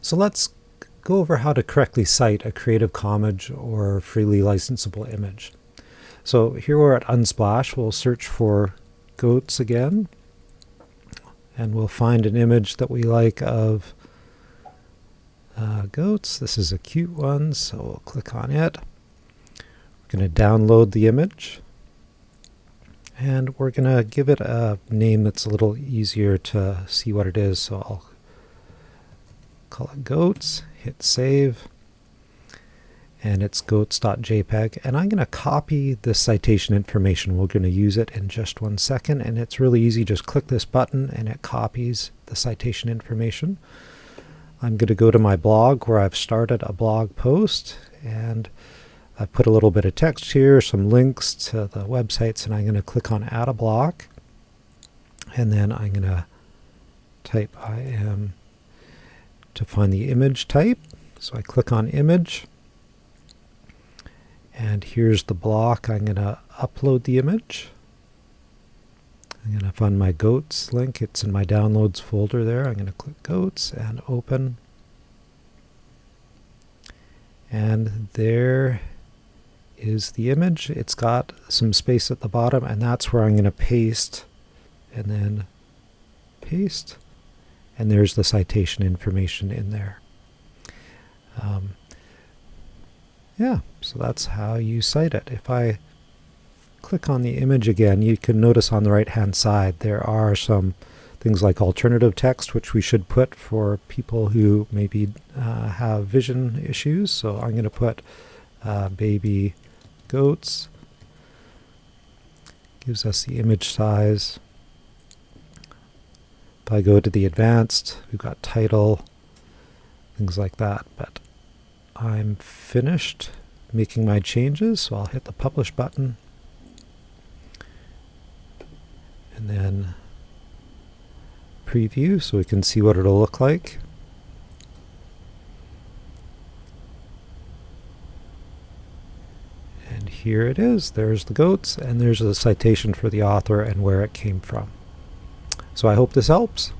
So let's go over how to correctly cite a Creative Commons or freely licensable image. So here we're at Unsplash. We'll search for goats again, and we'll find an image that we like of uh, goats. This is a cute one, so we'll click on it. We're going to download the image, and we're going to give it a name that's a little easier to see what it is. So I'll call it goats, hit save, and it's goats.jpg. And I'm going to copy the citation information. We're going to use it in just one second, and it's really easy. Just click this button, and it copies the citation information. I'm going to go to my blog where I've started a blog post, and I put a little bit of text here, some links to the websites, and I'm going to click on Add a Block, and then I'm going to type I am to find the image type. So I click on Image, and here's the block. I'm going to upload the image. I'm going to find my goats link. It's in my downloads folder there. I'm going to click goats and open. And there is the image. It's got some space at the bottom and that's where I'm going to paste and then paste and there's the citation information in there. Um, yeah, so that's how you cite it. If I click on the image again, you can notice on the right hand side there are some things like alternative text, which we should put for people who maybe uh, have vision issues. So I'm going to put uh, baby goats. Gives us the image size. If I go to the advanced, we've got title, things like that. But I'm finished making my changes, so I'll hit the publish button. And then preview so we can see what it'll look like. And here it is. There's the goats, and there's a citation for the author and where it came from. So I hope this helps.